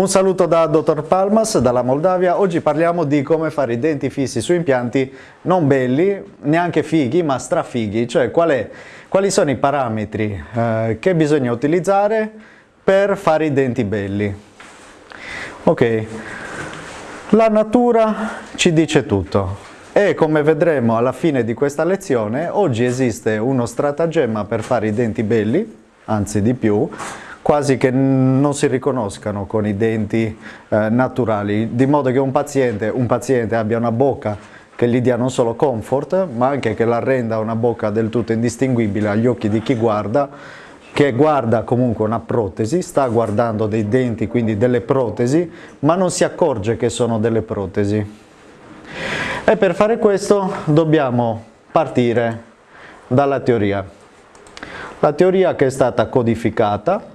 Un saluto da Dottor Palmas dalla Moldavia, oggi parliamo di come fare i denti fissi su impianti non belli, neanche fighi ma strafighi, cioè qual è, quali sono i parametri eh, che bisogna utilizzare per fare i denti belli. Ok, la natura ci dice tutto. E come vedremo alla fine di questa lezione oggi esiste uno stratagemma per fare i denti belli, anzi di più, quasi che non si riconoscano con i denti eh, naturali, di modo che un paziente, un paziente abbia una bocca che gli dia non solo comfort, ma anche che la renda una bocca del tutto indistinguibile agli occhi di chi guarda, che guarda comunque una protesi, sta guardando dei denti, quindi delle protesi, ma non si accorge che sono delle protesi. E per fare questo dobbiamo partire dalla teoria. La teoria che è stata codificata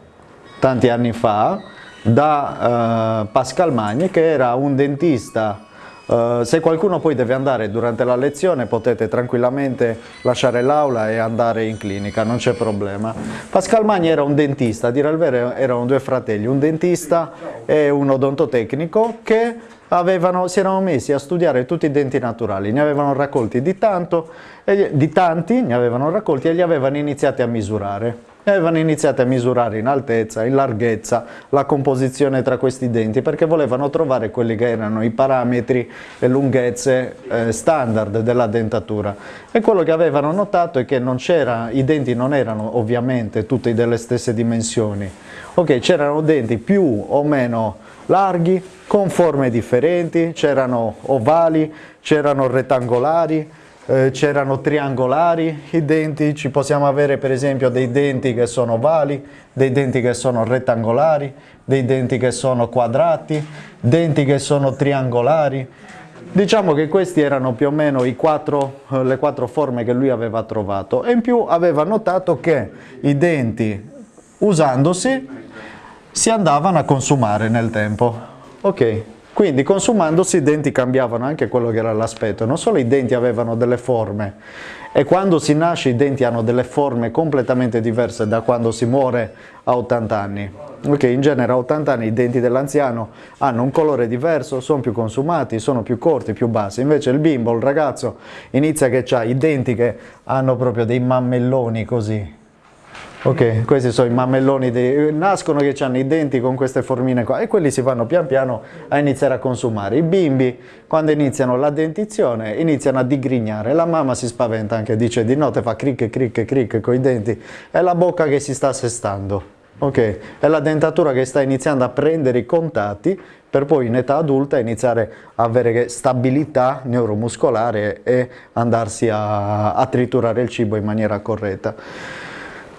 tanti anni fa da uh, Pascal Magni che era un dentista Uh, se qualcuno poi deve andare durante la lezione potete tranquillamente lasciare l'aula e andare in clinica, non c'è problema. Pascal Magni era un dentista, a dire il vero erano due fratelli, un dentista e un odontotecnico che avevano, si erano messi a studiare tutti i denti naturali, ne avevano raccolti di, tanto, e, di tanti, ne avevano raccolti e li avevano iniziati a misurare e avevano iniziato a misurare in altezza, in larghezza, la composizione tra questi denti perché volevano trovare quelli che erano i parametri e lunghezze eh, standard della dentatura. E quello che avevano notato è che i denti non erano ovviamente tutti delle stesse dimensioni, ok c'erano denti più o meno larghi, con forme differenti, c'erano ovali, c'erano rettangolari, eh, c'erano triangolari i denti, ci possiamo avere per esempio dei denti che sono ovali, dei denti che sono rettangolari, dei denti che sono quadrati, denti che sono triangolari. Diciamo che questi erano più o meno quattro, eh, le quattro forme che lui aveva trovato e in più aveva notato che i denti usandosi si andavano a consumare nel tempo. Ok, quindi consumandosi i denti cambiavano anche quello che era l'aspetto, non solo i denti avevano delle forme e quando si nasce i denti hanno delle forme completamente diverse da quando si muore a 80 anni. Ok, in genere a 80 anni i denti dell'anziano hanno un colore diverso, sono più consumati, sono più corti, più bassi, invece il bimbo, il ragazzo inizia che ha i denti che hanno proprio dei mammelloni così, Ok, questi sono i mammelloni, dei, nascono che hanno i denti con queste formine qua e quelli si vanno pian piano a iniziare a consumare. I bimbi quando iniziano la dentizione iniziano a digrignare, la mamma si spaventa anche, dice di notte fa cric cric cric con i denti, è la bocca che si sta assestando. Ok, è la dentatura che sta iniziando a prendere i contatti per poi in età adulta iniziare a avere stabilità neuromuscolare e andarsi a, a triturare il cibo in maniera corretta.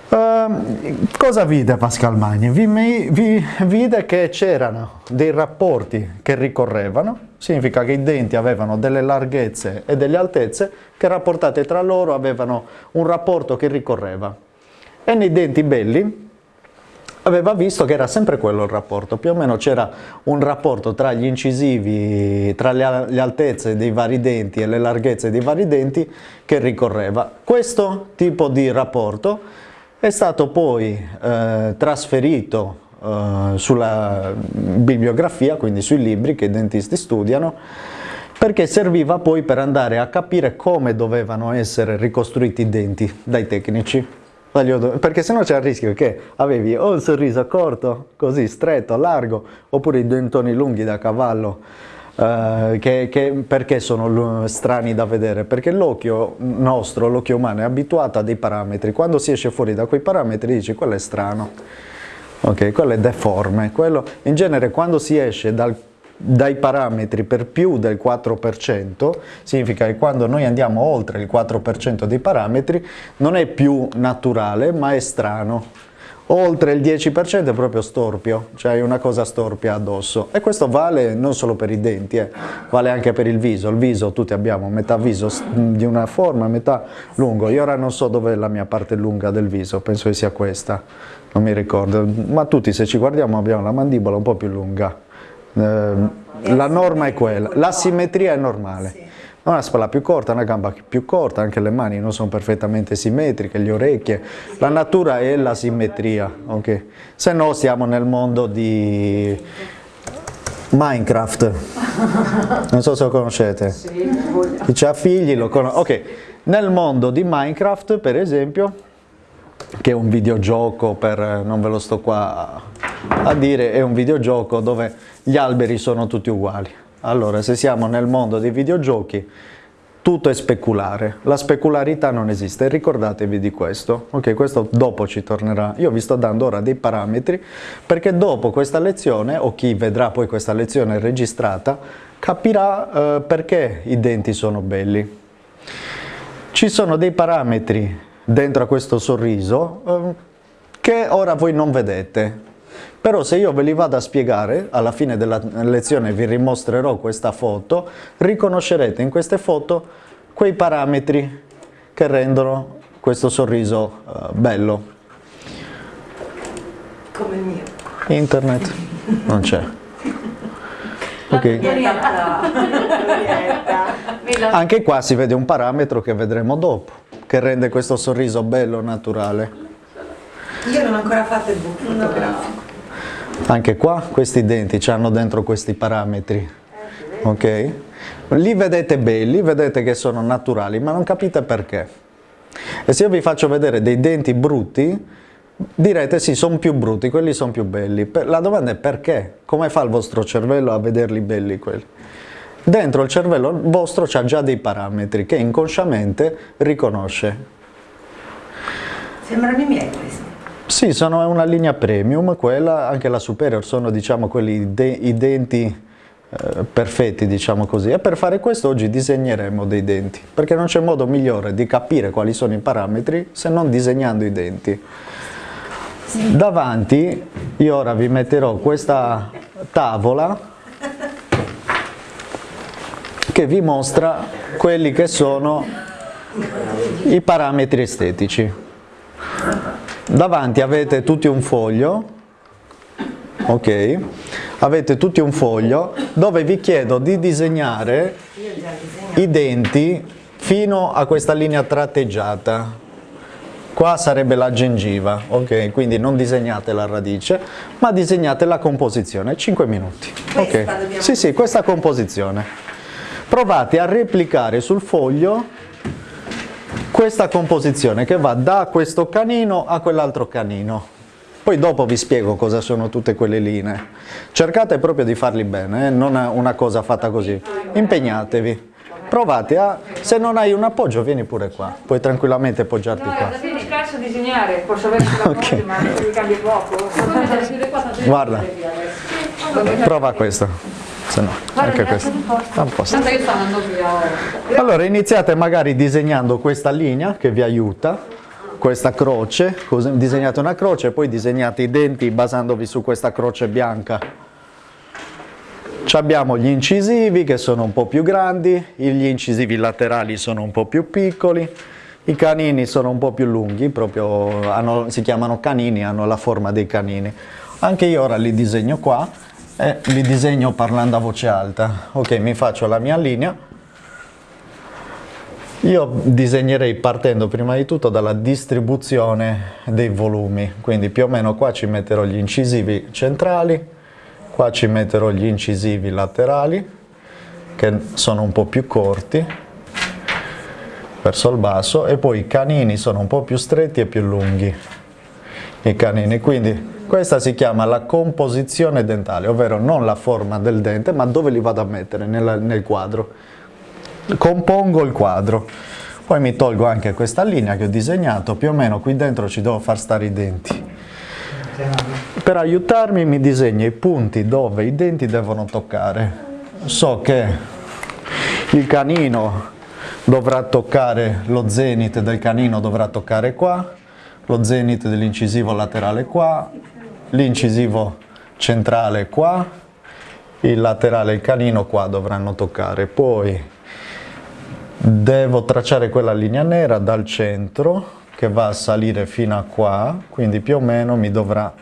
Uh, cosa vide Pascal Magni? Vi, vi, vide che c'erano dei rapporti che ricorrevano, significa che i denti avevano delle larghezze e delle altezze che rapportate tra loro avevano un rapporto che ricorreva. E nei denti belli aveva visto che era sempre quello il rapporto, più o meno c'era un rapporto tra gli incisivi, tra le, le, altezze dei vari denti e le larghezze dei vari denti che ricorreva. Questo tipo di rapporto è stato poi eh, trasferito eh, sulla bibliografia, quindi sui libri che i dentisti studiano, perché serviva poi per andare a capire come dovevano essere ricostruiti i denti dai tecnici. Perché sennò c'è il rischio che avevi o il sorriso corto, così stretto, largo, oppure i dentoni lunghi da cavallo, Uh, che, che, perché sono strani da vedere? Perché l'occhio nostro, l'occhio umano, è abituato a dei parametri. Quando si esce fuori da quei parametri dici quello è strano, ok, quello è deforme. Quello, in genere quando si esce dal, dai parametri per più del 4%, significa che quando noi andiamo oltre il 4% dei parametri non è più naturale ma è strano oltre il 10% è proprio storpio, cioè hai una cosa storpia addosso. E questo vale non solo per i denti, eh, vale anche per il viso, il viso tutti abbiamo metà viso di una forma, metà lungo, io ora non so dove è la mia parte lunga del viso, penso che sia questa, non mi ricordo, ma tutti se ci guardiamo abbiamo la mandibola un po' più lunga, eh, la norma è quella, la simmetria è normale una spalla più corta, una gamba più corta, anche le mani non sono perfettamente simmetriche, le orecchie, la natura è la simmetria, okay? se no siamo nel mondo di, Minecraft, non so se lo conoscete. Chi ha figli lo conosce. Ok, nel mondo di Minecraft per esempio, che è un videogioco per, non ve lo sto qua a dire, è un videogioco dove gli alberi sono tutti uguali. Allora, se siamo nel mondo dei videogiochi, tutto è speculare, la specularità non esiste, ricordatevi di questo, ok? Questo dopo ci tornerà, io vi sto dando ora dei parametri perché dopo questa lezione, o chi vedrà poi questa lezione registrata, capirà eh, perché i denti sono belli. Ci sono dei parametri dentro a questo sorriso eh, che ora voi non vedete, però se io ve li vado a spiegare, alla fine della lezione vi rimostrerò questa foto, riconoscerete in queste foto quei parametri che rendono questo sorriso uh, bello. Come il mio. Internet non c'è. Okay. Anche qua si vede un parametro che vedremo dopo, che rende questo sorriso bello, naturale. Io non ho ancora fatto il book fotografico. Anche qua questi denti hanno dentro questi parametri, ok? Li vedete belli, vedete che sono naturali, ma non capite perché. E se io vi faccio vedere dei denti brutti, direte sì, sono più brutti, quelli sono più belli. La domanda è perché? Come fa il vostro cervello a vederli belli quelli? Dentro il cervello vostro c'ha già dei parametri che inconsciamente riconosce. Sembrano i miei questi. Sì, sono una linea premium, quella, anche la superior sono diciamo quelli de i denti eh, perfetti, diciamo così. E per fare questo oggi disegneremo dei denti, perché non c'è modo migliore di capire quali sono i parametri se non disegnando i denti. Sì. Davanti io ora vi metterò questa tavola che vi mostra quelli che sono i parametri estetici. Davanti avete tutti un foglio, ok? Avete tutti un foglio dove vi chiedo di disegnare i denti fino a questa linea tratteggiata. Qua sarebbe la gengiva, ok? Quindi non disegnate la radice, ma disegnate la composizione, 5 minuti. Ok? Sì, sì, questa composizione. Provate a replicare sul foglio questa composizione che va da questo canino a quell'altro canino. Poi dopo vi spiego cosa sono tutte quelle linee. Cercate proprio di farli bene, eh? non una cosa fatta così. Impegnatevi. Provate a, se non hai un appoggio vieni pure qua, puoi tranquillamente appoggiarti no, qua. Mi spiace disegnare, posso avere okay. ma mi cambia poco. Guarda, prova questo se no anche questo a posto. Allora iniziate magari disegnando questa linea che vi aiuta, questa croce, disegnate una croce e poi disegnate i denti basandovi su questa croce bianca. Ci abbiamo gli incisivi che sono un po' più grandi, gli incisivi laterali sono un po' più piccoli, i canini sono un po' più lunghi, proprio hanno, si chiamano canini, hanno la forma dei canini. Anche io ora li disegno qua e li disegno parlando a voce alta. Ok, mi faccio la mia linea. Io disegnerei partendo prima di tutto dalla distribuzione dei volumi, quindi più o meno qua ci metterò gli incisivi centrali, qua ci metterò gli incisivi laterali, che sono un po' più corti, verso il basso, e poi i canini sono un po' più stretti e più lunghi. I canini, quindi questa si chiama la composizione dentale, ovvero non la forma del dente, ma dove li vado a mettere nel, nel quadro. Compongo il quadro. Poi mi tolgo anche questa linea che ho disegnato, più o meno qui dentro ci devo far stare i denti. Per aiutarmi mi disegno i punti dove i denti devono toccare. So che il canino dovrà toccare, lo zenit del canino dovrà toccare qua, lo zenit dell'incisivo laterale qua, l'incisivo centrale qua, il laterale il canino qua dovranno toccare, poi devo tracciare quella linea nera dal centro che va a salire fino a qua, quindi più o meno mi dovrà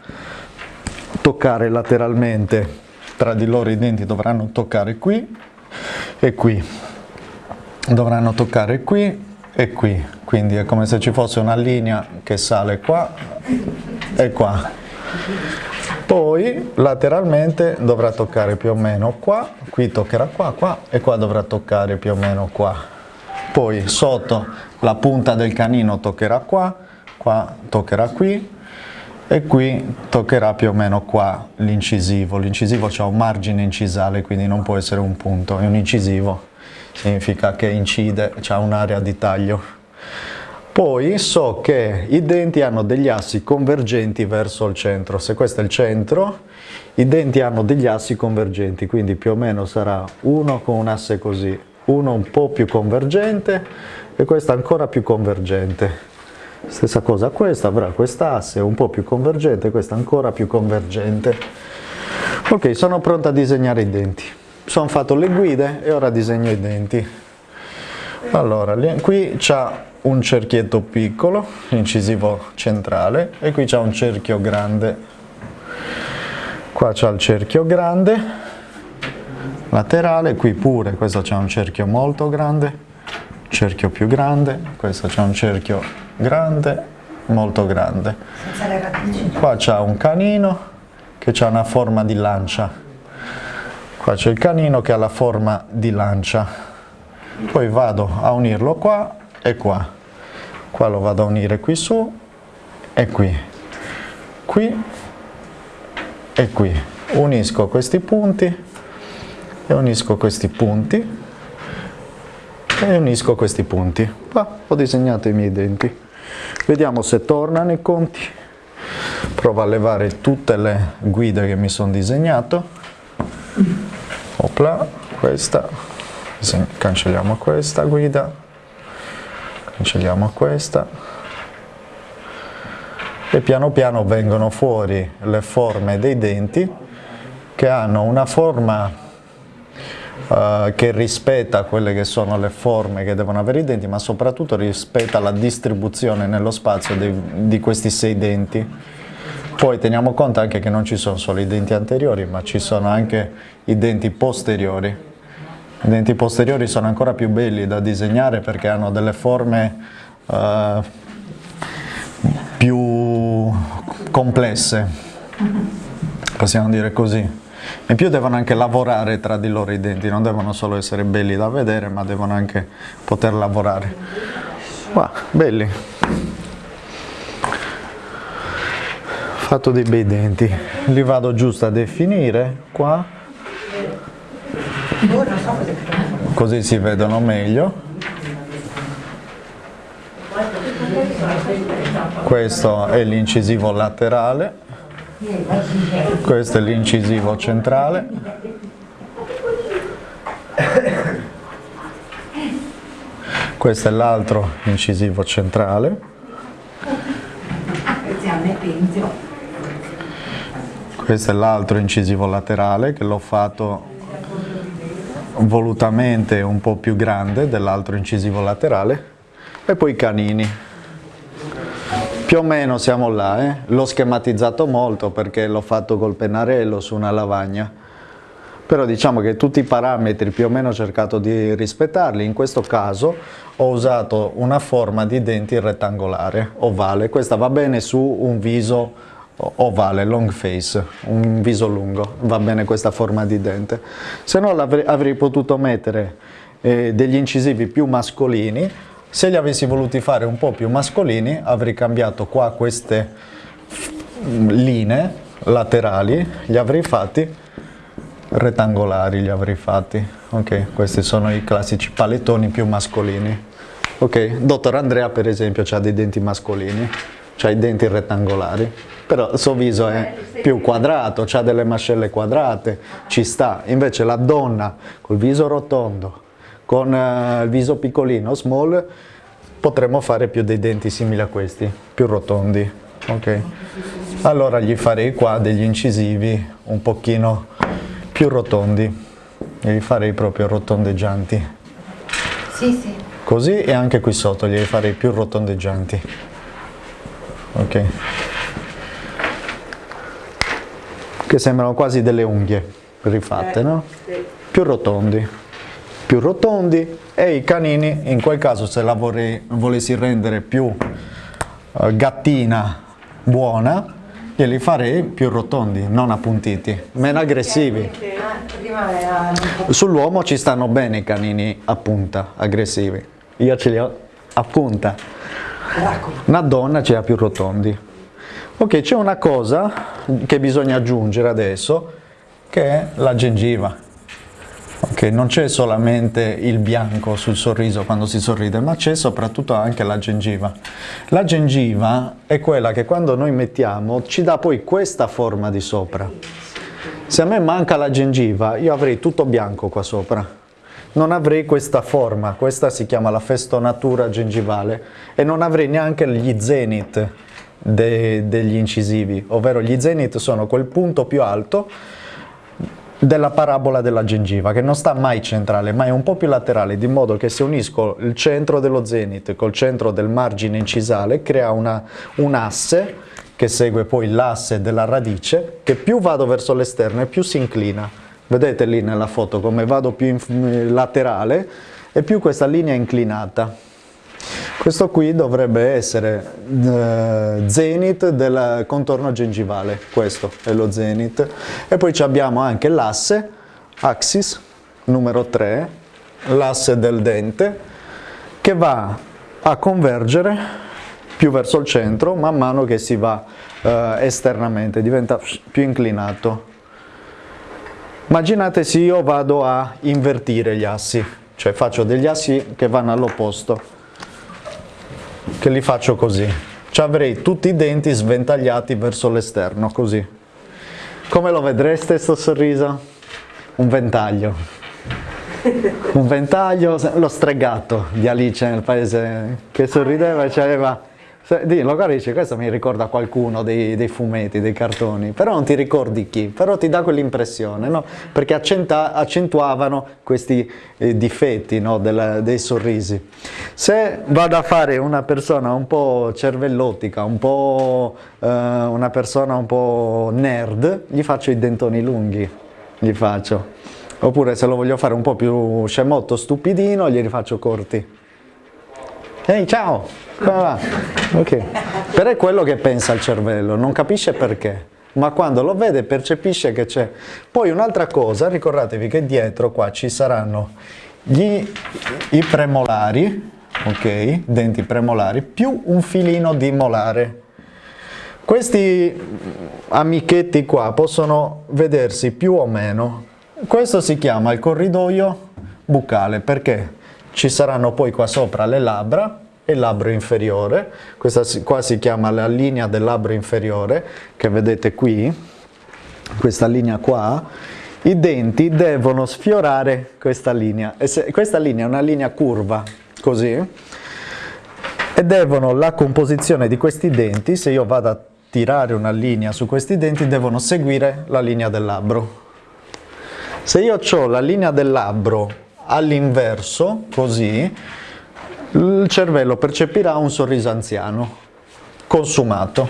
toccare lateralmente, tra di loro i denti dovranno toccare qui e qui, dovranno toccare qui e qui, quindi è come se ci fosse una linea che sale qua e qua Poi lateralmente dovrà toccare più o meno qua, qui toccherà qua, qua e qua dovrà toccare più o meno qua. Poi sotto la punta del canino toccherà qua, qua toccherà qui e qui toccherà più o meno qua l'incisivo. L'incisivo ha un margine incisale quindi non può essere un punto, è un incisivo, significa che incide, ha un'area di taglio. Poi so che i denti hanno degli assi convergenti verso il centro, se questo è il centro, i denti hanno degli assi convergenti, quindi più o meno sarà uno con un asse così, uno un po' più convergente e questo ancora più convergente. Stessa cosa questa, avrà quest'asse un po' più convergente, questa ancora più convergente. Ok, sono pronta a disegnare i denti. Sono fatto le guide e ora disegno i denti. Allora, qui c'è un cerchietto piccolo, incisivo centrale, e qui c'è un cerchio grande. Qua c'è il cerchio grande, laterale, qui pure, questo c'è un cerchio molto grande, cerchio più grande, questo c'è un cerchio grande, molto grande. Qua c'è un canino che ha una forma di lancia. Qua c'è il canino che ha la forma di lancia. Poi vado a unirlo qua e qua. Qua lo vado a unire qui su e qui. Qui e qui. Unisco questi punti e unisco questi punti e unisco questi punti. Qua ho disegnato i miei denti. Vediamo se tornano i conti. Provo a levare tutte le guide che mi sono disegnato. Opla, questa. Cancelliamo questa guida cancelliamo questa. E piano piano vengono fuori le forme dei denti che hanno una forma uh, che rispetta quelle che sono le forme che devono avere i denti ma soprattutto rispetta la distribuzione nello spazio dei, di questi sei denti. Poi teniamo conto anche che non ci sono solo i denti anteriori ma ci sono anche i denti posteriori i denti posteriori sono ancora più belli da disegnare perché hanno delle forme uh, più complesse, possiamo dire così. In più devono anche lavorare tra di loro i denti, non devono solo essere belli da vedere, ma devono anche poter lavorare. Wow, belli. Fatto dei bei denti. Li vado giusto a definire qua così si vedono meglio. Questo è l'incisivo laterale. Questo è l'incisivo centrale. Questo è l'altro incisivo centrale. Questo è l'altro incisivo laterale che l'ho fatto volutamente un po' più grande dell'altro incisivo laterale e poi i canini. Più o meno siamo là, eh? l'ho schematizzato molto perché l'ho fatto col pennarello su una lavagna, però diciamo che tutti i parametri più o meno ho cercato di rispettarli, in questo caso ho usato una forma di denti rettangolare, ovale, questa va bene su un viso ovale, long face, un viso lungo, va bene questa forma di dente. Se no avrei, avrei potuto mettere eh, degli incisivi più mascolini, se li avessi voluti fare un po' più mascolini avrei cambiato qua queste linee laterali, li avrei fatti rettangolari, li avrei fatti. Ok, questi sono i classici palettoni più mascolini. Ok, dottor Andrea per esempio ha dei denti mascolini, ha i denti rettangolari però il suo viso è più quadrato, ha delle mascelle quadrate, ci sta. Invece la donna col viso rotondo, con uh, il viso piccolino, small, potremmo fare più dei denti simili a questi, più rotondi. Ok. Allora gli farei qua degli incisivi un pochino più rotondi, gli farei proprio rotondeggianti. Sì, sì. Così e anche qui sotto gli farei più rotondeggianti. Ok. Che sembrano quasi delle unghie rifatte, no? Più rotondi, più rotondi e i canini, in quel caso se la vorrei, volessi rendere più uh, gattina buona, glieli farei più rotondi, non appuntiti, meno aggressivi. Era... Sull'uomo ci stanno bene i canini a punta, aggressivi. Io ce li ho a punta. Una donna ce li ha più rotondi. Ok, c'è una cosa che bisogna aggiungere adesso, che è la gengiva. Ok, non c'è solamente il bianco sul sorriso quando si sorride, ma c'è soprattutto anche la gengiva. La gengiva è quella che quando noi mettiamo ci dà poi questa forma di sopra. Se a me manca la gengiva, io avrei tutto bianco qua sopra. Non avrei questa forma, questa si chiama la festonatura gengivale, e non avrei neanche gli zenith de- degli incisivi, ovvero gli zenith sono quel punto più alto della parabola della gengiva, che non sta mai centrale, ma è un po' più laterale, di modo che se unisco il centro dello zenith col centro del margine incisale, crea una, un asse che segue poi l'asse della radice, che più vado verso l'esterno e più si inclina. Vedete lì nella foto come vado più laterale e più questa linea è inclinata. Questo qui dovrebbe essere eh, zenith del contorno gengivale, questo è lo zenith. E poi abbiamo anche l'asse, axis, numero 3, l'asse del dente, che va a convergere più verso il centro man mano che si va eh, esternamente, diventa più inclinato. Immaginate se io vado a invertire gli assi, cioè faccio degli assi che vanno all'opposto che li faccio così. Ci avrei tutti i denti sventagliati verso l'esterno, così. Come lo vedreste sto sorriso? Un ventaglio. Un ventaglio, lo stregato di Alice nel paese che sorrideva e aveva lo guardi questo mi ricorda qualcuno dei, dei, fumetti, dei cartoni, però non ti ricordi chi, però ti dà quell'impressione, no? perché accenta, accentuavano questi eh, difetti no? Del, dei sorrisi. Se vado a fare una persona un po' cervellottica, un po', eh, una persona un po' nerd, gli faccio i dentoni lunghi, gli faccio. Oppure se lo voglio fare un po' più scemotto, stupidino, glieli faccio corti. Ehi, ciao! Come va? Ok. Però è quello che pensa il cervello, non capisce perché, ma quando lo vede percepisce che c'è. Poi un'altra cosa, ricordatevi che dietro qua ci saranno gli, i premolari, ok, denti premolari, più un filino di molare. Questi amichetti qua possono vedersi più o meno. Questo si chiama il corridoio buccale perché ci saranno poi qua sopra le labbra e il labbro inferiore, questa qua si chiama la linea del labbro inferiore, che vedete qui, questa linea qua, i denti devono sfiorare questa linea, e se, questa linea è una linea curva, così, e devono, la composizione di questi denti, se io vado a tirare una linea su questi denti, devono seguire la linea del labbro. Se io ho la linea del labbro all'inverso, così, il cervello percepirà un sorriso anziano, consumato.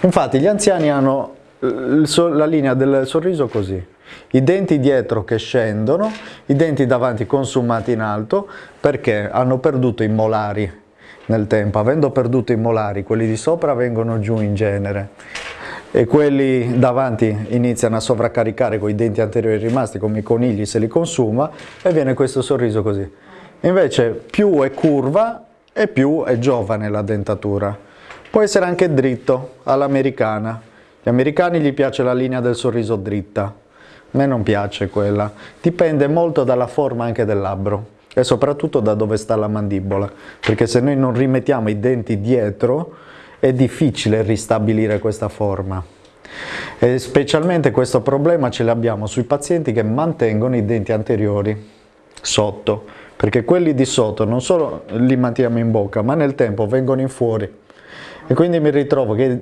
Infatti gli anziani hanno la linea del sorriso così, i denti dietro che scendono, i denti davanti consumati in alto perché hanno perduto i molari nel tempo, avendo perduto i molari quelli di sopra vengono giù in genere e quelli davanti iniziano a sovraccaricare con i denti anteriori rimasti come i conigli se li consuma e viene questo sorriso così. Invece più è curva e più è giovane la dentatura. Può essere anche dritto, all'americana. Gli americani gli piace la linea del sorriso dritta, a me non piace quella. Dipende molto dalla forma anche del labbro e soprattutto da dove sta la mandibola, perché se noi non rimettiamo i denti dietro è difficile ristabilire questa forma. E specialmente questo problema ce l'abbiamo sui pazienti che mantengono i denti anteriori sotto perché quelli di sotto non solo li manteniamo in bocca, ma nel tempo vengono in fuori. E quindi mi ritrovo che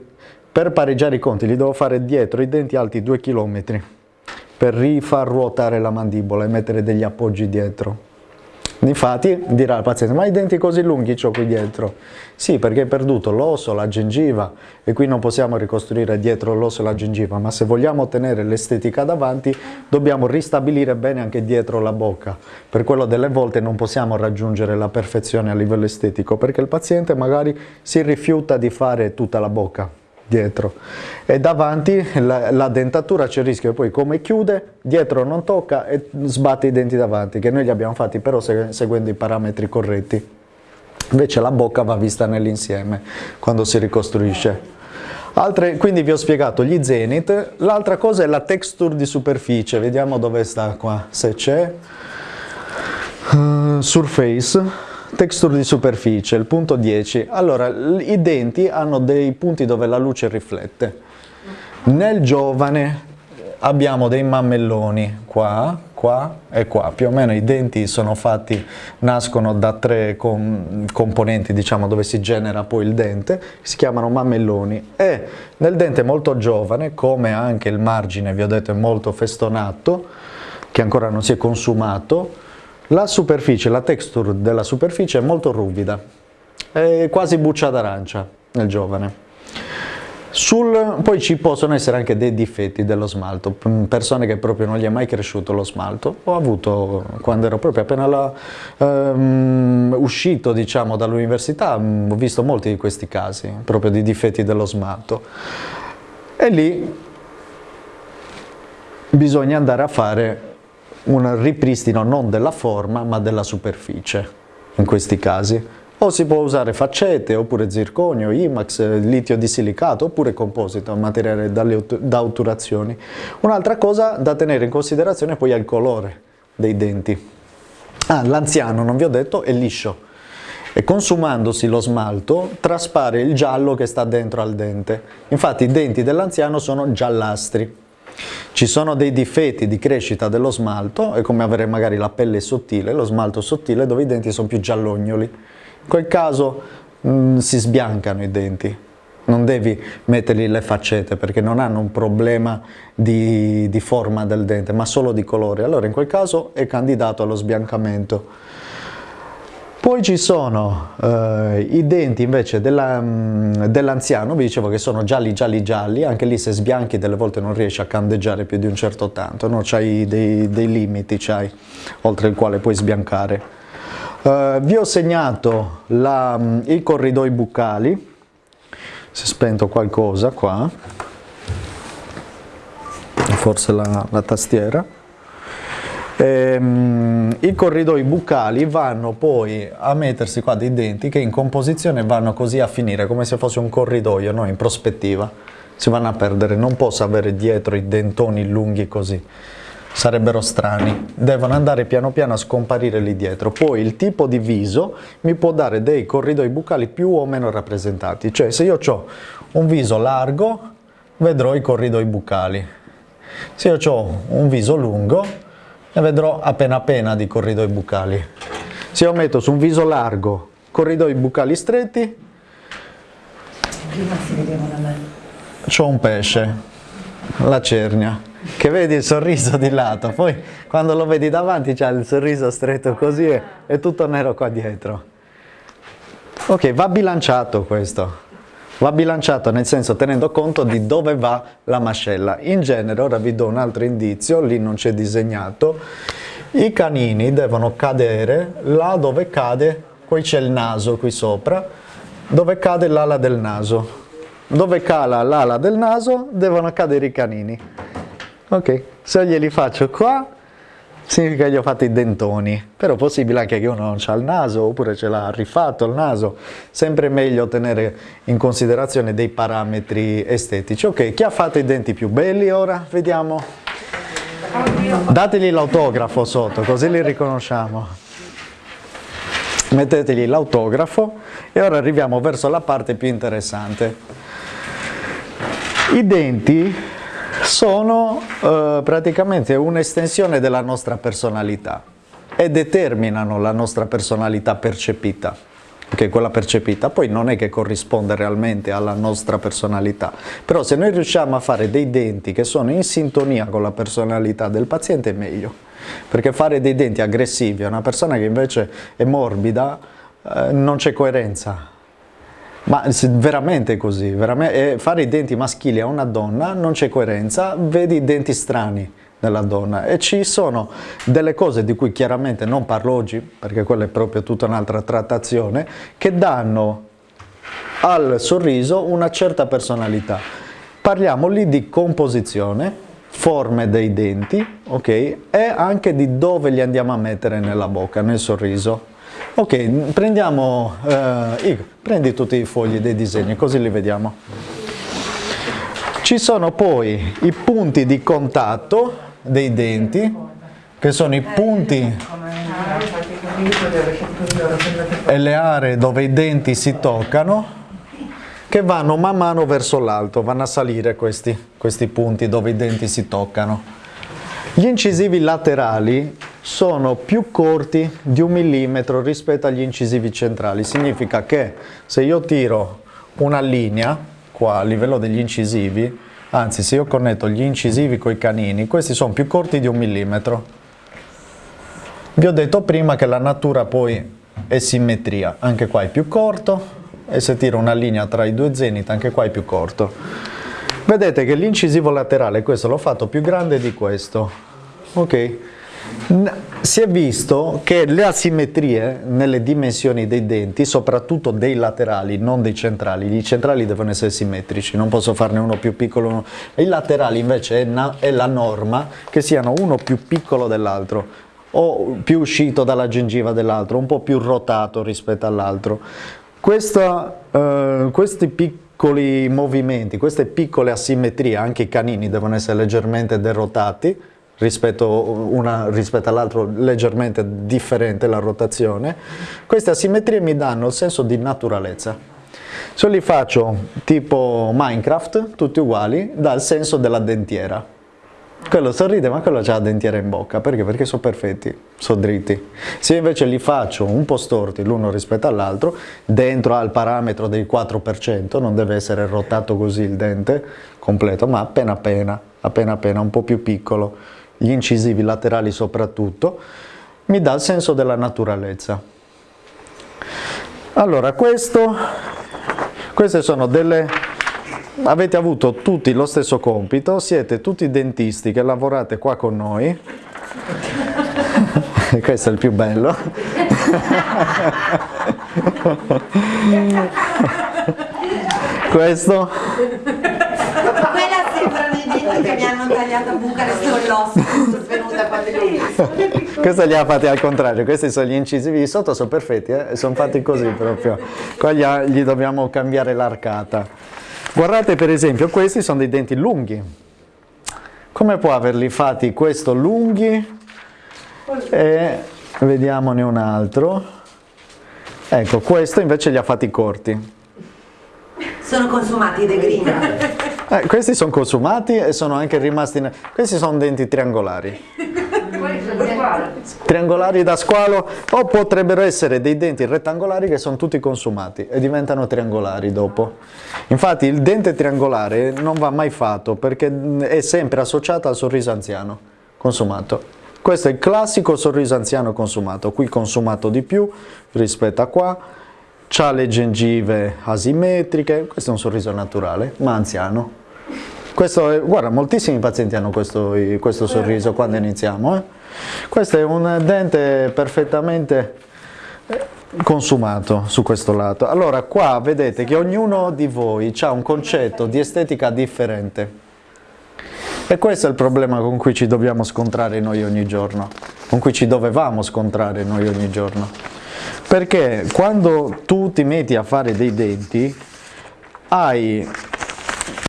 per pareggiare i conti li devo fare dietro i denti alti 2 km per rifar ruotare la mandibola e mettere degli appoggi dietro. Infatti dirà il paziente, ma i denti così lunghi ho qui dietro? Sì, perché hai perduto l'osso, la gengiva e qui non possiamo ricostruire dietro l'osso e la gengiva, ma se vogliamo ottenere l'estetica davanti dobbiamo ristabilire bene anche dietro la bocca. Per quello delle volte non possiamo raggiungere la perfezione a livello estetico, perché il paziente magari si rifiuta di fare tutta la bocca, dietro. E davanti la, la dentatura c'è il rischio che poi come chiude, dietro non tocca e sbatte i denti davanti, che noi li abbiamo fatti però seguendo i parametri corretti. Invece la bocca va vista nell'insieme quando si ricostruisce. Altre, quindi vi ho spiegato gli zenith, l'altra cosa è la texture di superficie, vediamo dove sta qua, se c'è. Uh, surface, texture di superficie, il punto 10. Allora, i denti hanno dei punti dove la luce riflette. Nel giovane abbiamo dei mammelloni qua, qua e qua, più o meno i denti sono fatti, nascono da tre com componenti diciamo dove si genera poi il dente, si chiamano mammelloni e nel dente molto giovane, come anche il margine vi ho detto è molto festonato, che ancora non si è consumato, la superficie, la texture della superficie è molto ruvida, è quasi buccia d'arancia nel giovane. Sul, poi ci possono essere anche dei difetti dello smalto, persone che proprio non gli è mai cresciuto lo smalto. Ho avuto, quando ero proprio appena la, um, uscito diciamo, dall'università, ho visto molti di questi casi, proprio di difetti dello smalto. E lì bisogna andare a fare un ripristino non della forma ma della superficie, in questi casi o si può usare faccete, oppure zirconio, IMAX, litio di silicato, oppure composito, materiale da otturazioni. Un'altra cosa da tenere in considerazione poi è il colore dei denti. Ah, l'anziano, non vi ho detto, è liscio e consumandosi lo smalto traspare il giallo che sta dentro al dente. Infatti i denti dell'anziano sono giallastri. Ci sono dei difetti di crescita dello smalto, è come avere magari la pelle sottile, lo smalto sottile dove i denti sono più giallognoli. In quel caso mh, mm, si sbiancano i denti, non devi mettergli le faccette perché non hanno un problema di, di, forma del dente ma solo di colore, allora in quel caso è candidato allo sbiancamento. Poi ci sono eh, i denti invece mm, dell'anziano, dell vi dicevo che sono gialli gialli gialli, anche lì se sbianchi delle volte non riesci a candeggiare più di un certo tanto, no? c'hai dei, dei limiti, oltre il quale puoi sbiancare. Uh, vi ho segnato la, mm, i corridoi buccali, si è spento qualcosa qua, forse la, la tastiera. Ehm, I corridoi buccali vanno poi a mettersi qua dei denti che in composizione vanno così a finire come se fosse un corridoio, no? in prospettiva, si vanno a perdere, non posso avere dietro i dentoni lunghi così sarebbero strani, devono andare piano piano a scomparire lì dietro. Poi il tipo di viso mi può dare dei corridoi buccali più o meno rappresentati, cioè se io ho un viso largo vedrò i corridoi buccali, se io ho un viso lungo ne vedrò appena appena di corridoi buccali. Se io metto su un viso largo corridoi buccali stretti, ho un pesce, la cernia che vedi il sorriso di lato, poi quando lo vedi davanti c'è il sorriso stretto così e è tutto nero qua dietro. Ok, va bilanciato questo, va bilanciato nel senso tenendo conto di dove va la mascella. In genere, ora vi do un altro indizio, lì non c'è disegnato, i canini devono cadere là dove cade, qui c'è il naso qui sopra, dove cade l'ala del naso. Dove cala l'ala del naso devono cadere i canini. Ok, se glieli faccio qua, significa che gli ho fatto i dentoni, però è possibile anche che uno non ha il naso oppure ce l'ha rifatto il naso, sempre meglio tenere in considerazione dei parametri estetici. Ok, chi ha fatto i denti più belli ora? Vediamo. Dategli l'autografo sotto, così li riconosciamo. Mettetegli l'autografo e ora arriviamo verso la parte più interessante. I denti sono eh, praticamente un'estensione della nostra personalità e determinano la nostra personalità percepita, che è quella percepita, poi non è che corrisponde realmente alla nostra personalità, però se noi riusciamo a fare dei denti che sono in sintonia con la personalità del paziente è meglio, perché fare dei denti aggressivi a una persona che invece è morbida eh, non c'è coerenza, ma veramente così, veramente, fare i denti maschili a una donna non c'è coerenza, vedi i denti strani nella donna e ci sono delle cose di cui chiaramente non parlo oggi, perché quella è proprio tutta un'altra trattazione, che danno al sorriso una certa personalità. Parliamo lì di composizione, forme dei denti, ok? E anche di dove li andiamo a mettere nella bocca, nel sorriso. Ok, prendiamo, eh, Igor, prendi tutti i fogli dei disegni, così li vediamo. Ci sono poi i punti di contatto dei denti, che sono i punti e le aree dove i denti si toccano, che vanno man mano verso l'alto, vanno a salire questi, questi punti dove i denti si toccano. Gli incisivi laterali sono più corti di un millimetro rispetto agli incisivi centrali, significa che se io tiro una linea qua a livello degli incisivi, anzi se io connetto gli incisivi con i canini, questi sono più corti di un millimetro. Vi ho detto prima che la natura poi è simmetria, anche qua è più corto, e se tiro una linea tra i due zenit anche qua è più corto. Vedete che l'incisivo laterale, questo l'ho fatto più grande di questo, ok? Si è visto che le asimmetrie nelle dimensioni dei denti, soprattutto dei laterali, non dei centrali, i centrali devono essere simmetrici, non posso farne uno più piccolo, uno... i laterali invece è, è la norma che siano uno più piccolo dell'altro, o più uscito dalla gengiva dell'altro, un po' più rotato rispetto all'altro. Eh, questi piccoli movimenti, queste piccole asimmetrie, anche i canini devono essere leggermente derotati rispetto, rispetto all'altro, leggermente differente la rotazione. Queste asimmetrie mi danno il senso di naturalezza. Se li faccio tipo Minecraft, tutti uguali, dà il senso della dentiera. Quello sorride ma quello ha la dentiera in bocca, perché? Perché sono perfetti, sono dritti. Se invece li faccio un po' storti l'uno rispetto all'altro, dentro al parametro del 4%, non deve essere rotato così il dente completo, ma appena appena, appena appena, un po' più piccolo, gli incisivi laterali soprattutto, mi dà il senso della naturalezza. Allora, questo, queste sono delle avete avuto tutti lo stesso compito, siete tutti dentisti che lavorate qua con noi, questo è il più bello. questo i denti che mi hanno tagliato a Bucarest con l'osso svenuta quando li ho questo li ha fatti al contrario questi sono gli incisivi di sotto sono perfetti eh? sono fatti così proprio qua gli, gli dobbiamo cambiare l'arcata Guardate per esempio, questi sono dei denti lunghi. Come può averli fatti questo lunghi? E vediamone un altro. Ecco, questo invece li ha fatti corti. Sono consumati dei green. Eh, questi sono consumati e sono anche rimasti... Questi sono denti triangolari triangolari da squalo o potrebbero essere dei denti rettangolari che sono tutti consumati e diventano triangolari dopo. Infatti il dente triangolare non va mai fatto perché è sempre associato al sorriso anziano consumato. Questo è il classico sorriso anziano consumato, qui consumato di più rispetto a qua, ha le gengive asimmetriche, questo è un sorriso naturale ma anziano. Questo è, guarda, moltissimi pazienti hanno questo, questo sorriso quando iniziamo. Eh? Questo è un dente perfettamente eh, consumato su questo lato. Allora qua vedete che ognuno di voi ha un concetto di estetica differente. E questo è il problema con cui ci dobbiamo scontrare noi ogni giorno, con cui ci dovevamo scontrare noi ogni giorno. Perché quando tu ti metti a fare dei denti, hai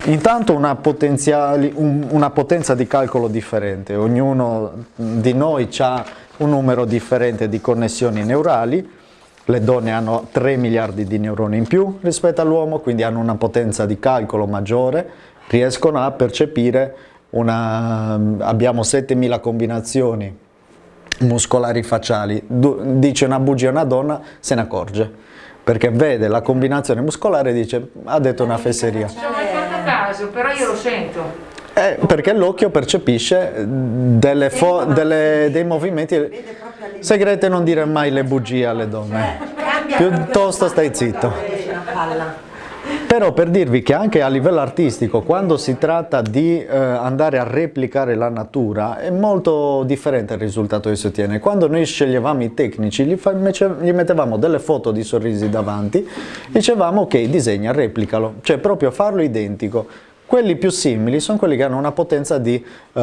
Intanto una, una, potenza di calcolo differente, ognuno di noi ha un numero differente di connessioni neurali, le donne hanno 3 miliardi di neuroni in più rispetto all'uomo, quindi hanno una potenza di calcolo maggiore, riescono a percepire, una, abbiamo 7000 combinazioni muscolari facciali, dice una bugia a una donna, se ne accorge, perché vede la combinazione muscolare e dice ha detto una fesseria. Caso, però io lo sento. Eh, perché l'occhio percepisce delle delle, dei movimenti. Segreti non dire mai le bugie alle donne. Piuttosto stai zitto Però per dirvi che anche a livello artistico, quando si tratta di eh, andare a replicare la natura, è molto differente il risultato che si ottiene. Quando noi sceglievamo i tecnici, gli, gli mettevamo delle foto di sorrisi davanti, dicevamo ok, disegna, replicalo, cioè proprio farlo identico. Quelli più simili sono quelli che hanno una potenza di, uh,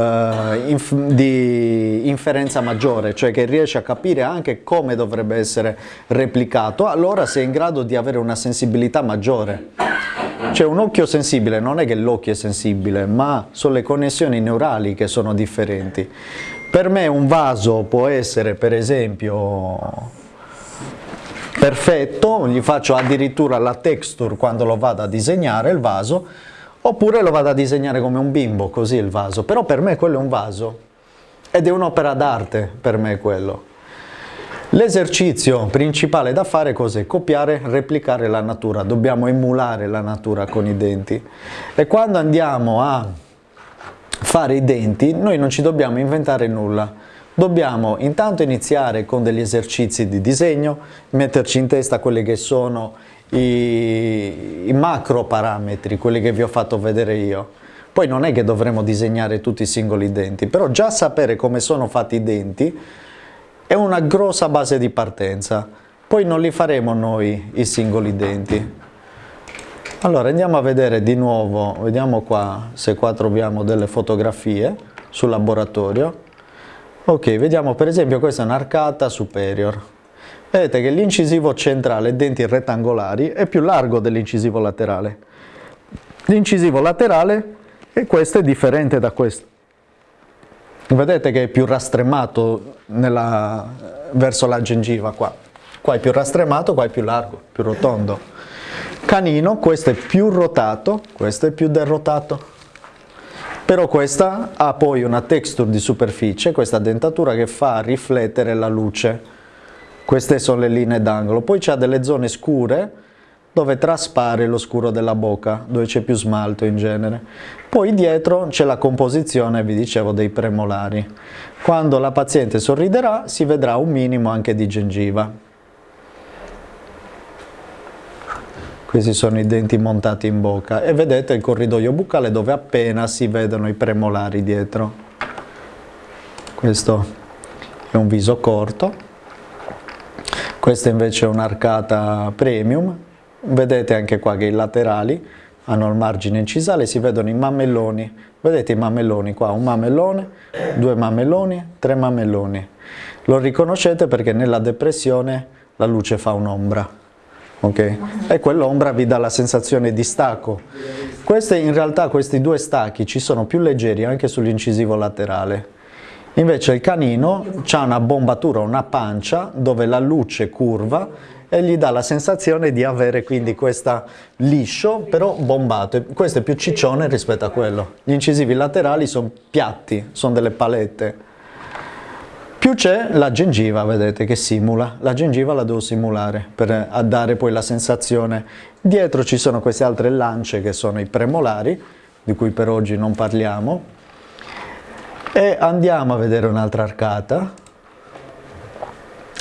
inf di, inferenza maggiore, cioè che riesce a capire anche come dovrebbe essere replicato, allora sei in grado di avere una sensibilità maggiore. Cioè un occhio sensibile non è che l'occhio è sensibile, ma sono le connessioni neurali che sono differenti. Per me un vaso può essere per esempio perfetto, gli faccio addirittura la texture quando lo vado a disegnare il vaso, Oppure lo vado a disegnare come un bimbo, così il vaso. Però per me quello è un vaso. Ed è un'opera d'arte per me quello. L'esercizio principale da fare cos'è? Copiare, replicare la natura. Dobbiamo emulare la natura con i denti. E quando andiamo a fare i denti, noi non ci dobbiamo inventare nulla. Dobbiamo intanto iniziare con degli esercizi di disegno, metterci in testa quelli che sono i, i macro parametri, quelli che vi ho fatto vedere io. Poi non è che dovremo disegnare tutti i singoli denti, però già sapere come sono fatti i denti è una grossa base di partenza. Poi non li faremo noi i singoli denti. Allora andiamo a vedere di nuovo, vediamo qua se qua troviamo delle fotografie sul laboratorio. Ok, vediamo per esempio questa è un'arcata superior. Vedete che l'incisivo centrale, denti rettangolari, è più largo dell'incisivo laterale. L'incisivo laterale, e questo è differente da questo. Vedete che è più rastremato nella, verso la gengiva qua. Qua è più rastremato, qua è più largo, più rotondo. Canino, questo è più rotato, questo è più derrotato. Però questa ha poi una texture di superficie, questa dentatura che fa riflettere la luce queste sono le linee d'angolo. Poi c'è delle zone scure dove traspare lo scuro della bocca, dove c'è più smalto in genere. Poi dietro c'è la composizione, vi dicevo, dei premolari. Quando la paziente sorriderà si vedrà un minimo anche di gengiva. Questi sono i denti montati in bocca e vedete il corridoio buccale dove appena si vedono i premolari dietro. Questo è un viso corto. Questa invece è un'arcata premium, vedete anche qua che i laterali hanno il margine incisale, si vedono i mammelloni, vedete i mammelloni qua, un mammellone, due mammelloni, tre mammelloni. Lo riconoscete perché nella depressione la luce fa un'ombra, ok? E quell'ombra vi dà la sensazione di stacco. Queste, in realtà questi due stacchi ci sono più leggeri anche sull'incisivo laterale, Invece il canino ha una bombatura, una pancia dove la luce curva e gli dà la sensazione di avere quindi questa liscio però bombato. Questo è più ciccione rispetto a quello. Gli incisivi laterali sono piatti, sono delle palette. Più c'è la gengiva, vedete, che simula. La gengiva la devo simulare per dare poi la sensazione. Dietro ci sono queste altre lance che sono i premolari, di cui per oggi non parliamo, e andiamo a vedere un'altra arcata.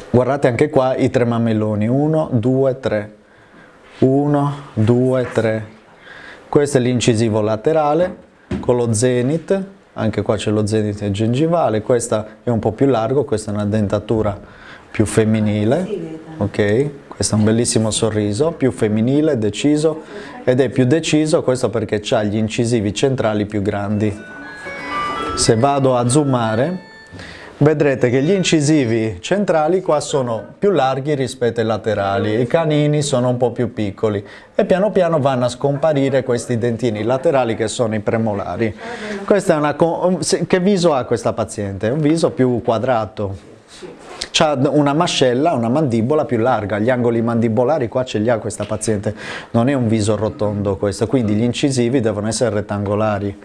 Guardate anche qua i tre mammelloni, 1, 2, 3. 1, 2, 3. Questo è l'incisivo laterale con lo zenith, anche qua c'è lo zenith gengivale, questo è un po' più largo, questa è una dentatura più femminile, ok? Questo è un bellissimo sorriso, più femminile, deciso, ed è più deciso questo perché ha gli incisivi centrali più grandi se vado a zoomare vedrete che gli incisivi centrali qua sono più larghi rispetto ai laterali, i canini sono un po' più piccoli e piano piano vanno a scomparire questi dentini laterali che sono i premolari. Una, che viso ha questa paziente? Un viso più quadrato, ha una mascella, una mandibola più larga, gli angoli mandibolari qua ce li ha questa paziente, non è un viso rotondo questo, quindi gli incisivi devono essere rettangolari.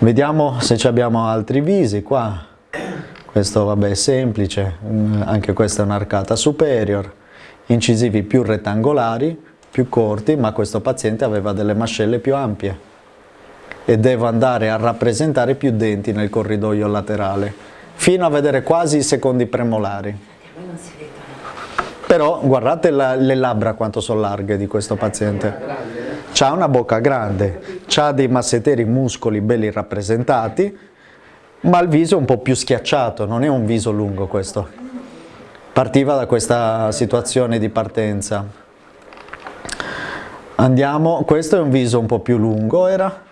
Vediamo se abbiamo altri visi qua. Questo vabbè è semplice, mm, anche questa è un'arcata superior. Incisivi più rettangolari, più corti, ma questo paziente aveva delle mascelle più ampie e devo andare a rappresentare più denti nel corridoio laterale, fino a vedere quasi i secondi premolari. Però guardate la, le labbra quanto sono larghe di questo paziente. Ha una bocca grande, ha dei masseteri muscoli belli rappresentati, ma il viso è un po' più schiacciato, non è un viso lungo questo. Partiva da questa situazione di partenza. Andiamo, questo è un viso un po' più lungo, era?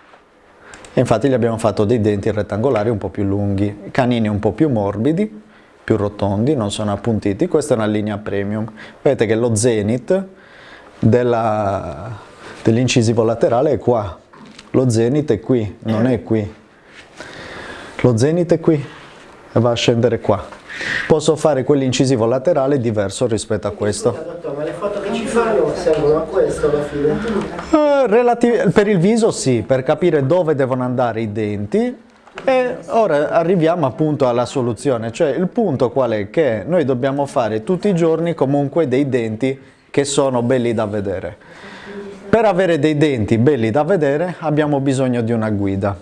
E infatti gli abbiamo fatto dei denti rettangolari un po' più lunghi, canini un po' più morbidi, più rotondi, non sono appuntiti. Questa è una linea premium. Vedete che lo zenith dell'incisivo laterale è qua. Lo zenith è qui, non è qui. Lo zenith è qui e va a scendere qua. Posso fare quell'incisivo laterale diverso rispetto a questo. Dottore, ma le foto che ci fanno servono a questo alla fine? Eh, per il viso sì, per capire dove devono andare i denti e ora arriviamo appunto alla soluzione, cioè il punto qual è? Che noi dobbiamo fare tutti i giorni comunque dei denti che sono belli da vedere. Per avere dei denti belli da vedere abbiamo bisogno di una guida.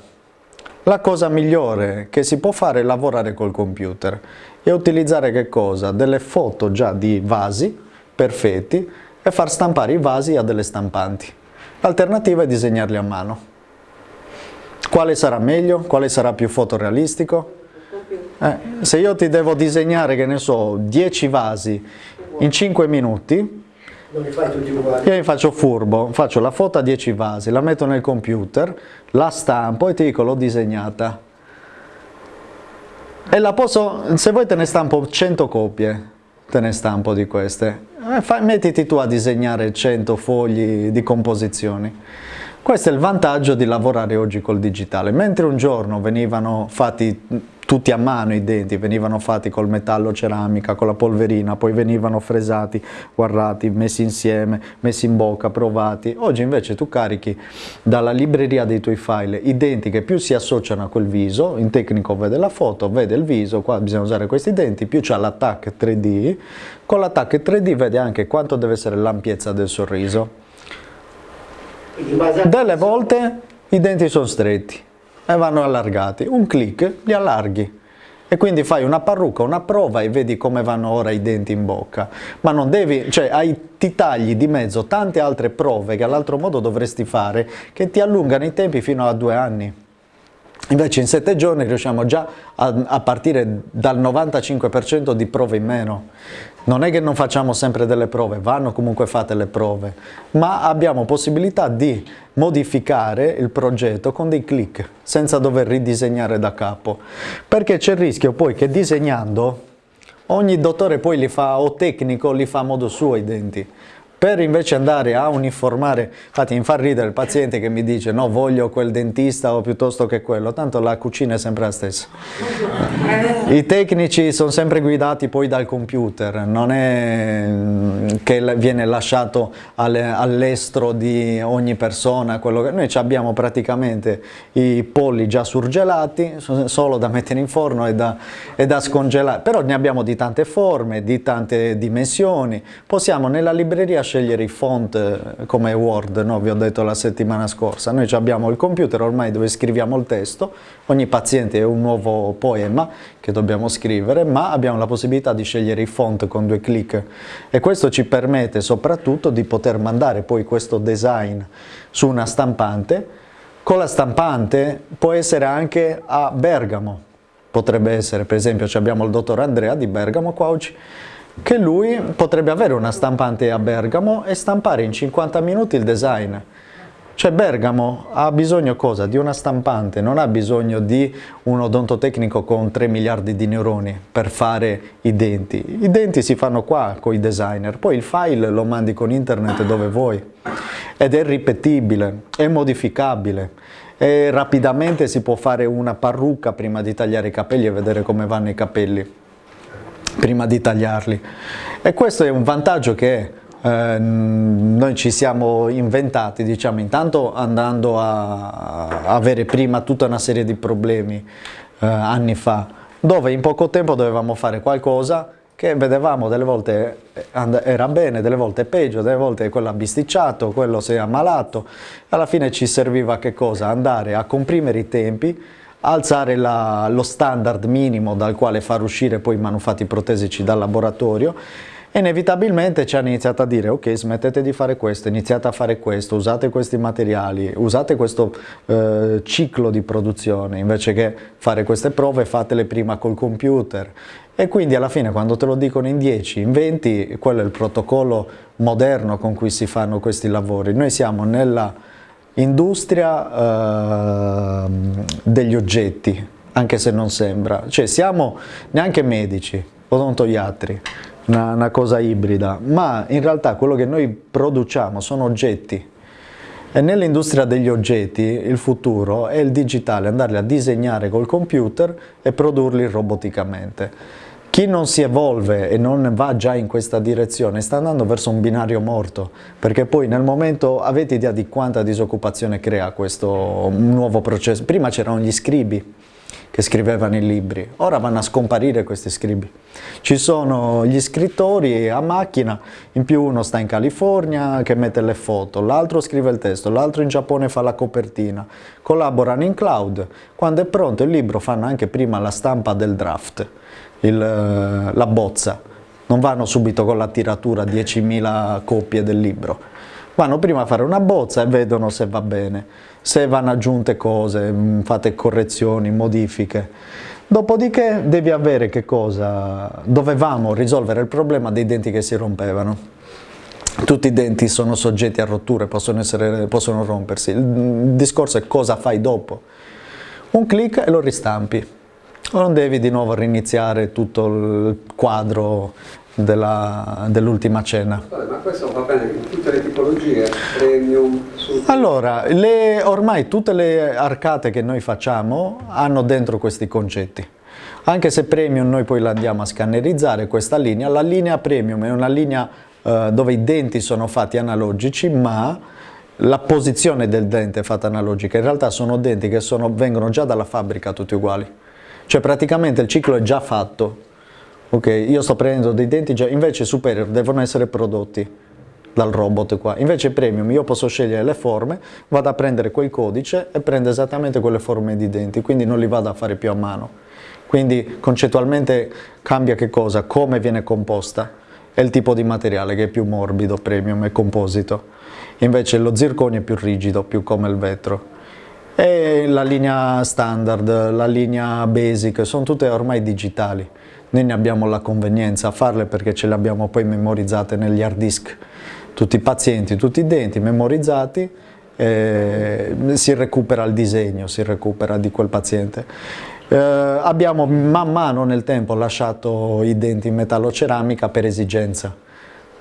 La cosa migliore che si può fare è lavorare col computer e utilizzare che cosa? Delle foto già di vasi perfetti e far stampare i vasi a delle stampanti. L'alternativa è disegnarli a mano. Quale sarà meglio? Quale sarà più fotorealistico? Eh, se io ti devo disegnare, che ne so, 10 vasi in 5 minuti, Non li fai tutti uguali? io mi faccio furbo, faccio la foto a 10 vasi, la metto nel computer, la stampo e ti dico l'ho disegnata. E la posso, se vuoi te ne stampo 100 copie, te ne stampo di queste. Eh, fai- mettiti tu a disegnare 100 fogli di composizioni. Questo è il vantaggio di lavorare oggi col digitale. Mentre un giorno venivano fatti tutti a mano i denti, venivano fatti col metallo ceramica, con la polverina, poi venivano fresati, guardati, messi insieme, messi in bocca, provati. Oggi invece tu carichi dalla libreria dei tuoi file i denti che più si associano a quel viso, in tecnico vede la foto, vede il viso, qua bisogna usare questi denti, più c'è l'attack 3D, con l'attack 3D vede anche quanto deve essere l'ampiezza del sorriso. Delle volte i denti sono stretti e vanno allargati, un clic li allarghi. E quindi fai una parrucca, una prova e vedi come vanno ora i denti in bocca, ma non devi, cioè hai, ti tagli di mezzo tante altre prove che all'altro modo dovresti fare che ti allungano i tempi fino a due anni. Invece in sette giorni riusciamo già a, a partire dal 95% di prove in meno. Non è che non facciamo sempre delle prove, vanno comunque fatte le prove, ma abbiamo possibilità di modificare il progetto con dei clic, senza dover ridisegnare da capo. Perché c'è il rischio poi che disegnando ogni dottore poi li fa, o tecnico, li fa a modo suo i denti. Per invece andare a uniformare, infatti mi fa ridere il paziente che mi dice no voglio quel dentista o piuttosto che quello, tanto la cucina è sempre la stessa. I tecnici sono sempre guidati poi dal computer, non è mm, che viene lasciato alle- all'estro di ogni persona, quello che... noi abbiamo praticamente i polli già surgelati, so- solo da mettere in forno e da, e da scongelare, però ne abbiamo di tante forme, di tante dimensioni, possiamo nella libreria scegliere i font eh, come Word, no? vi ho detto la settimana scorsa, noi abbiamo il computer ormai dove scriviamo il testo, ogni paziente è un nuovo poema che dobbiamo scrivere, ma abbiamo la possibilità di scegliere i font con due clic. E questo ci permette soprattutto di poter mandare poi questo design su una stampante, con la stampante può essere anche a Bergamo, potrebbe essere, per esempio abbiamo il dottor Andrea di Bergamo qua che lui potrebbe avere una stampante a Bergamo e stampare in 50 minuti il design. Cioè Bergamo ha bisogno cosa? Di una stampante, non ha bisogno di un odontotecnico con 3 miliardi di neuroni per fare i denti. I denti si fanno qua con i designer, poi il file lo mandi con internet dove vuoi ed è ripetibile, è modificabile e rapidamente si può fare una parrucca prima di tagliare i capelli e vedere come vanno i capelli prima di tagliarli. E questo è un vantaggio che eh, noi ci siamo inventati, diciamo, intanto andando a, avere prima tutta una serie di problemi eh, anni fa, dove in poco tempo dovevamo fare qualcosa che vedevamo delle volte and- era bene, delle volte peggio, delle volte quello ha bisticciato, quello si è ammalato, alla fine ci serviva che cosa? Andare a comprimere i tempi, alzare la- lo standard minimo dal quale far uscire poi i manufatti protesici dal laboratorio E inevitabilmente ci hanno iniziato a dire ok smettete di fare questo, iniziate a fare questo, usate questi materiali, usate questo eh, ciclo di produzione, invece che fare queste prove fatele prima col computer. E quindi alla fine quando te lo dicono in 10, in 20, quello è il protocollo moderno con cui si fanno questi lavori. Noi siamo nella industria eh, degli oggetti, anche se non sembra, cioè siamo neanche medici, odontoiatri, una, una cosa ibrida, ma in realtà quello che noi produciamo sono oggetti e nell'industria degli oggetti il futuro è il digitale, andarli a disegnare col computer e produrli roboticamente. Chi non si evolve e non va già in questa direzione sta andando verso un binario morto, perché poi nel momento avete idea di quanta disoccupazione crea questo nuovo processo. Prima c'erano gli scribi, che scrivevano i libri, ora vanno a scomparire questi scribi. Ci sono gli scrittori a macchina, in più uno sta in California che mette le foto, l'altro scrive il testo, l'altro in Giappone fa la copertina, collaborano in cloud, quando è pronto il libro fanno anche prima la stampa del draft, il, eh, la bozza, non vanno subito con la tiratura 10.000 copie del libro, vanno prima a fare una bozza e vedono se va bene se vanno aggiunte cose, mm, fate correzioni, modifiche. Dopodiché devi avere che cosa? Dovevamo risolvere il problema dei denti che si rompevano. Tutti i denti sono soggetti a rotture, possono, essere, possono rompersi. Il discorso è cosa fai dopo. Un clic e lo ristampi. Non devi di nuovo riniziare tutto il quadro dell'ultima cena. Ma questo va bene in tutte le tipologie, premium. Allora, le, ormai tutte le arcate che noi facciamo hanno dentro questi concetti. Anche se premium noi poi la andiamo a scannerizzare questa linea, la linea premium è una linea eh, dove i denti sono fatti analogici ma la posizione del dente è fatta analogica, in realtà sono denti che sono, vengono già dalla fabbrica tutti uguali, cioè praticamente il ciclo è già fatto, ok, io sto prendendo dei denti già, invece superior devono essere prodotti dal robot qua, invece premium io posso scegliere le forme, vado a prendere quel codice e prendo esattamente quelle forme di denti, quindi non li vado a fare più a mano, quindi concettualmente cambia che cosa, come viene composta? E il tipo di materiale che è più morbido, premium e composito, invece lo zirconio è più rigido, più come il vetro. E la linea standard, la linea basic, sono tutte ormai digitali. Noi ne abbiamo la convenienza a farle perché ce le abbiamo poi memorizzate negli hard disk, tutti i pazienti, tutti i denti memorizzati, eh, si recupera il disegno, si recupera di quel paziente. Eh, abbiamo man mano nel tempo lasciato i denti in metalloceramica per esigenza,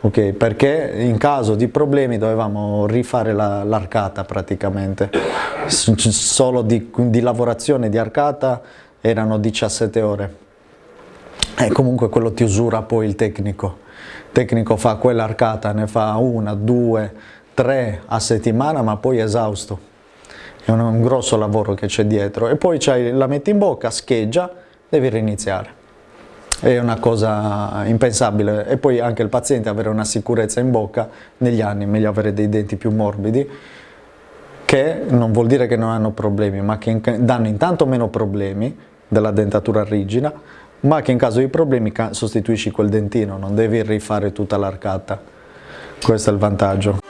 okay? perché in caso di problemi dovevamo rifare l'arcata la, praticamente, solo di, di lavorazione di arcata erano 17 ore e comunque quello ti usura poi il tecnico. Il tecnico fa quell'arcata, ne fa una, due, tre a settimana, ma poi è esausto. È un, un grosso lavoro che c'è dietro. E poi la metti in bocca, scheggia, devi riniziare. È una cosa impensabile. E poi anche il paziente avere una sicurezza in bocca negli anni, meglio avere dei denti più morbidi, che non vuol dire che non hanno problemi, ma che danno intanto meno problemi della dentatura rigida, ma che in caso di problemi sostituisci quel dentino, non devi rifare tutta l'arcata. Questo è il vantaggio.